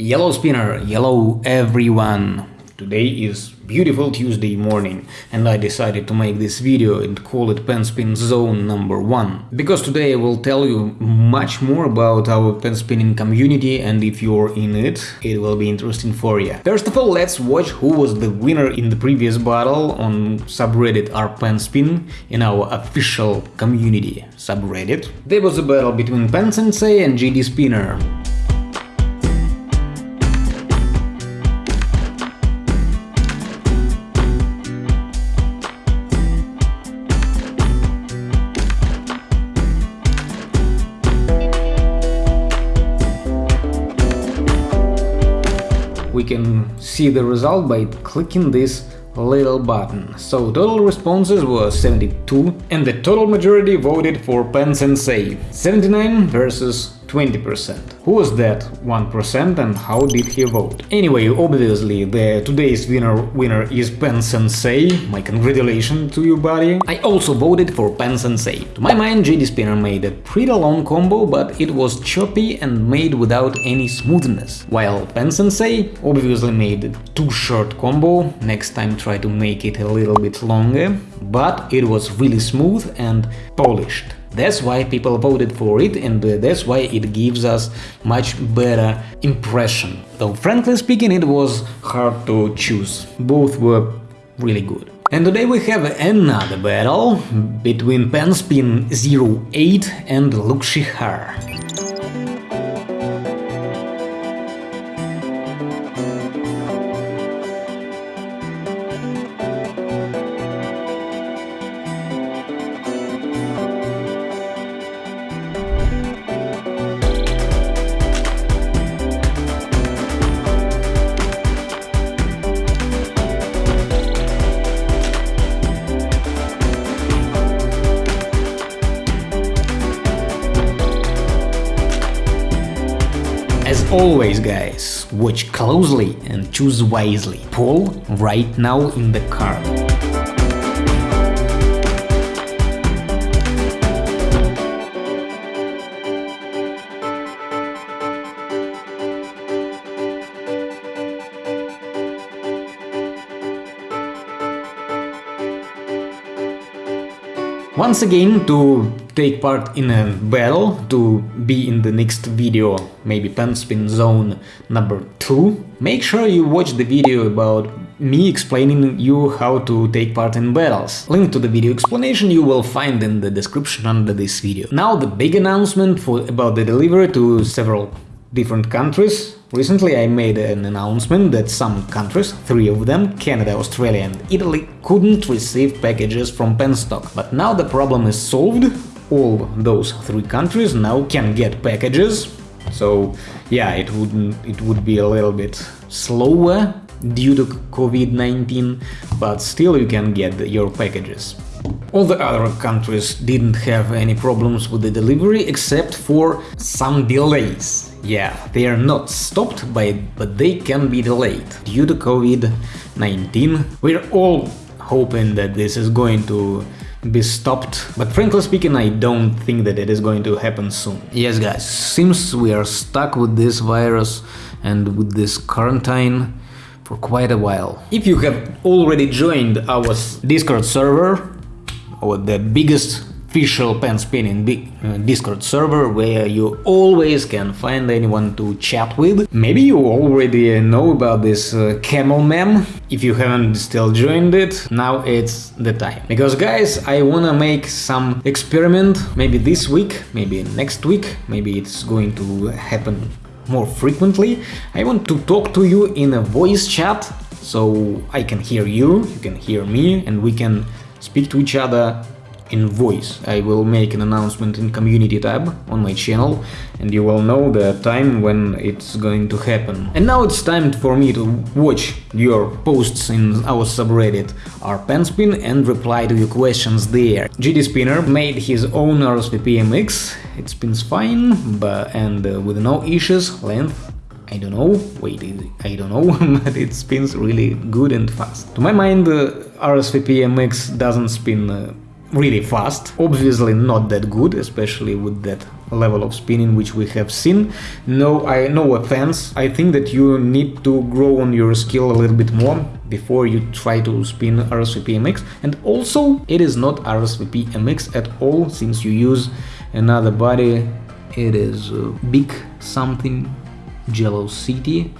Yellow spinner, yellow everyone. Today is beautiful Tuesday morning and I decided to make this video and call it pen spin Zone number 1. Because today I will tell you much more about our pen spinning community and if you're in it, it will be interesting for you. First of all, let's watch who was the winner in the previous battle on subreddit rpenspin in our official community subreddit. There was a battle between Pen Sensei and GD Spinner. We can see the result by clicking this little button. So total responses were 72 and the total majority voted for Pen Sensei, 79 versus 20%. Who was that 1% and how did he vote? Anyway, obviously the today's winner winner is Pen Sensei, my congratulations to you buddy. I also voted for Pen Sensei. To my mind GD Spinner made a pretty long combo, but it was choppy and made without any smoothness. While Pen Sensei obviously made too short combo, next time try to make it a little bit longer, but it was really smooth and polished. That's why people voted for it and uh, that's why it gives us much better impression. Though frankly speaking it was hard to choose, both were really good. And today we have another battle between Penspin 08 and Lukshihar. As always guys, watch closely and choose wisely. Paul right now in the car. Once again, to take part in a battle, to be in the next video, maybe pen spin Zone number 2, make sure you watch the video about me explaining you how to take part in battles. Link to the video explanation you will find in the description under this video. Now the big announcement for, about the delivery to several different countries. Recently I made an announcement that some countries, three of them, Canada, Australia and Italy, couldn't receive packages from Penstock. But now the problem is solved, all those three countries now can get packages, so yeah, it would it would be a little bit slower due to COVID-19, but still you can get your packages. All the other countries didn't have any problems with the delivery except for some delays. Yeah, they are not stopped by but they can be delayed due to COVID-19. We're all hoping that this is going to be stopped, but frankly speaking, I don't think that it is going to happen soon. Yes, guys, seems we are stuck with this virus and with this quarantine for quite a while. If you have already joined our Discord server, or the biggest official pen spinning uh, Discord server where you always can find anyone to chat with. Maybe you already know about this uh, camel mem. If you haven't still joined it, now it's the time. Because guys, I wanna make some experiment, maybe this week, maybe next week, maybe it's going to happen more frequently. I want to talk to you in a voice chat, so I can hear you, you can hear me, and we can speak to each other in voice. I will make an announcement in community tab on my channel and you will know the time when it's going to happen. And now it's time for me to watch your posts in our subreddit rpenspin and reply to your questions there. GD Spinner made his own RSVP MX, it spins fine but, and uh, with no issues, length I don't know, wait, I don't know, but it spins really good and fast. To my mind, uh, RSVP MX doesn't spin uh, really fast, obviously not that good, especially with that level of spinning which we have seen. No, I no offense, I think that you need to grow on your skill a little bit more before you try to spin RSVP MX and also it is not RSVP MX at all since you use another body, it is big something, Jello City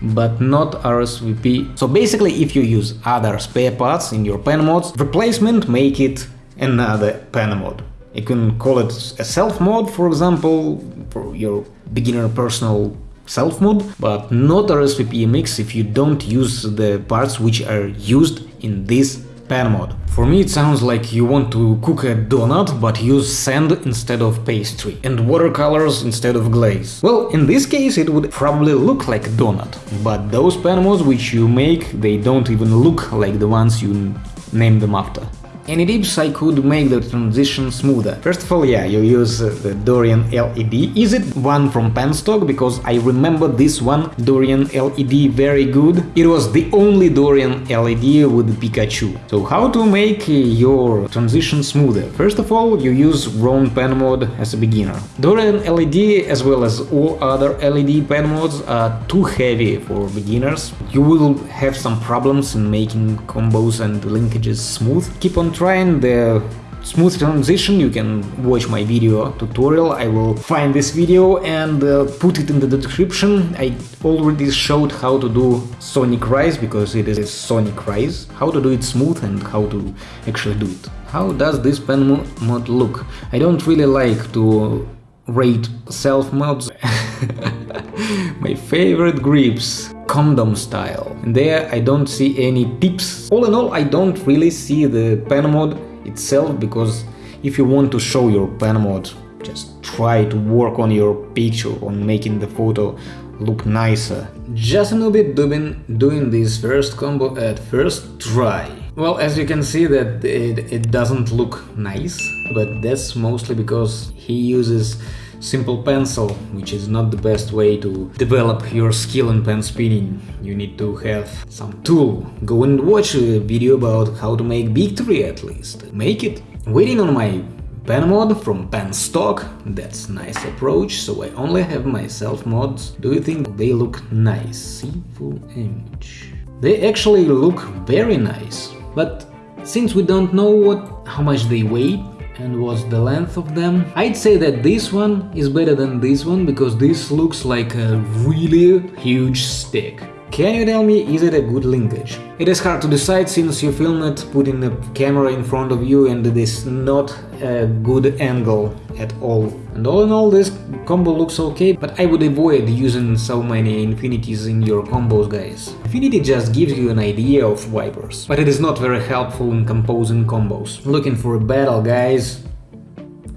but not RSVP. So basically if you use other spare parts in your pen mods, replacement make it another pen mod. You can call it a self mod, for example, for your beginner personal self mod, but not a RSVP MX if you don't use the parts which are used in this pen mod. For me it sounds like you want to cook a donut, but use sand instead of pastry, and watercolors instead of glaze. Well, in this case it would probably look like a donut, but those pen mods which you make, they don't even look like the ones you name them after. Any tips I could make the transition smoother? First of all, yeah, you use uh, the Dorian LED. Is it one from Penstock? Because I remember this one, Dorian LED, very good. It was the only Dorian LED with Pikachu. So how to make uh, your transition smoother? First of all, you use Round pen mode as a beginner. Dorian LED as well as all other LED pen modes are too heavy for beginners. You will have some problems in making combos and linkages smooth. Keep on trying the smooth transition, you can watch my video tutorial, I will find this video and uh, put it in the description. I already showed how to do Sonic Rise, because it is Sonic Rise, how to do it smooth and how to actually do it. How does this pen mod look? I don't really like to rate self mods. my favorite grips condom style. And there I don't see any tips. All in all, I don't really see the pen mod itself, because if you want to show your pen mod, just try to work on your picture, on making the photo look nicer. Just a little bit doing, doing this first combo at first try. Well, as you can see that it, it doesn't look nice, but that's mostly because he uses simple pencil, which is not the best way to develop your skill in pen spinning. You need to have some tool. Go and watch a video about how to make victory at least. Make it. Waiting on my pen mod from Penstock. that's nice approach, so I only have myself mods. Do you think they look nice? See full image. They actually look very nice, but since we don't know what how much they weigh, and what's the length of them. I'd say that this one is better than this one because this looks like a really huge stick. Can you tell me, is it a good linkage? It is hard to decide since you film it putting the camera in front of you and it is not a good angle at all. And all in all this combo looks okay, but I would avoid using so many infinities in your combos guys. Infinity just gives you an idea of wipers, but it is not very helpful in composing combos. Looking for a battle guys?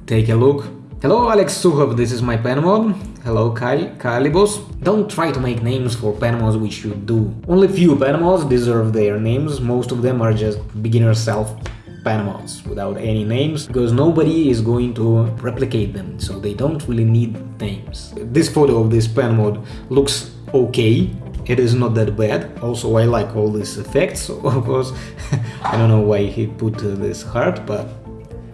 Take a look. Hello Alex Sukhov, this is my pen mod. Hello Kyle, Kalibos. Don't try to make names for pen mods which you do. Only few pen mods deserve their names, most of them are just beginner self pen mods without any names because nobody is going to replicate them, so they don't really need names. This photo of this pen mod looks okay, it is not that bad. Also, I like all these effects, of course. I don't know why he put uh, this heart, but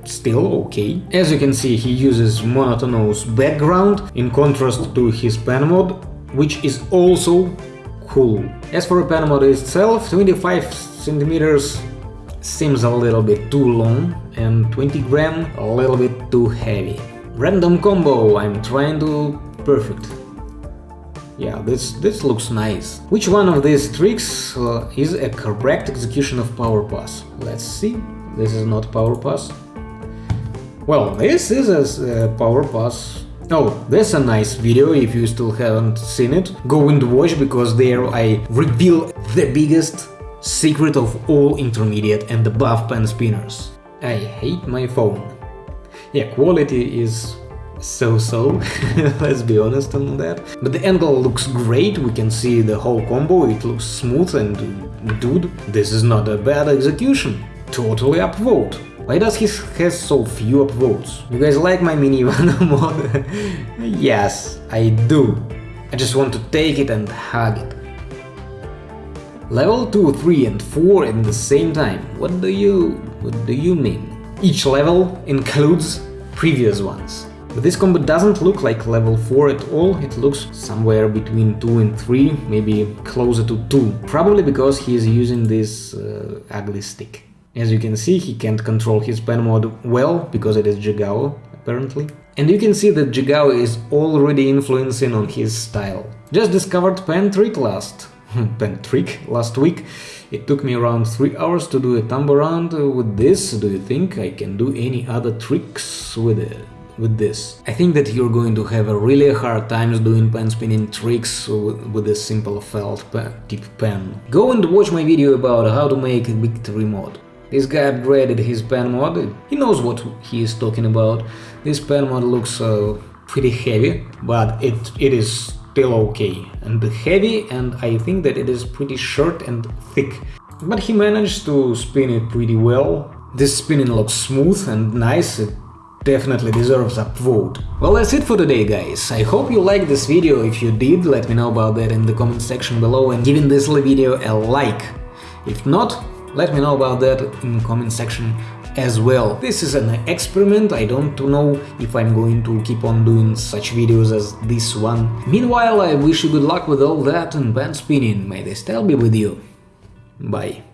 still okay. As you can see, he uses monotonous background in contrast to his pen mod, which is also cool. As for the pen mod itself, 25 centimeters seems a little bit too long and 20 gram a little bit too heavy. Random combo, I'm trying to perfect. Yeah, this, this looks nice. Which one of these tricks uh, is a correct execution of power pass? Let's see. This is not power pass. Well, this is a power pass. Oh, that's a nice video, if you still haven't seen it. Go and watch, because there I reveal the biggest secret of all intermediate and above pen spinners. I hate my phone. Yeah, quality is so-so, let's be honest on that. But the angle looks great, we can see the whole combo, it looks smooth and dude, this is not a bad execution. Totally upvote. Why does he has so few upvotes? You guys like my mini mod? yes, I do. I just want to take it and hug it. Level 2, 3 and 4 at the same time. What do you... what do you mean? Each level includes previous ones. But this combo doesn't look like level 4 at all, it looks somewhere between 2 and 3, maybe closer to 2, probably because he is using this uh, ugly stick. As you can see, he can't control his pen mod well, because it is Jigao, apparently. And you can see that Jigao is already influencing on his style. Just discovered pen trick last... pen trick last week. It took me around 3 hours to do a thumb around with this. Do you think I can do any other tricks with it? with this. I think that you're going to have a really hard time doing pen spinning tricks with this simple felt pen, tip pen. Go and watch my video about how to make a victory mod. This guy upgraded his pen mod, he knows what he is talking about. This pen mod looks uh, pretty heavy, but it, it is still okay. And heavy, and I think that it is pretty short and thick. But he managed to spin it pretty well. This spinning looks smooth and nice, it definitely deserves a vote. Well, that's it for today, guys. I hope you liked this video. If you did, let me know about that in the comment section below and giving this video a like. If not, let me know about that in the comment section as well. This is an experiment, I don't know if I'm going to keep on doing such videos as this one. Meanwhile, I wish you good luck with all that and band spinning, may the style be with you. Bye.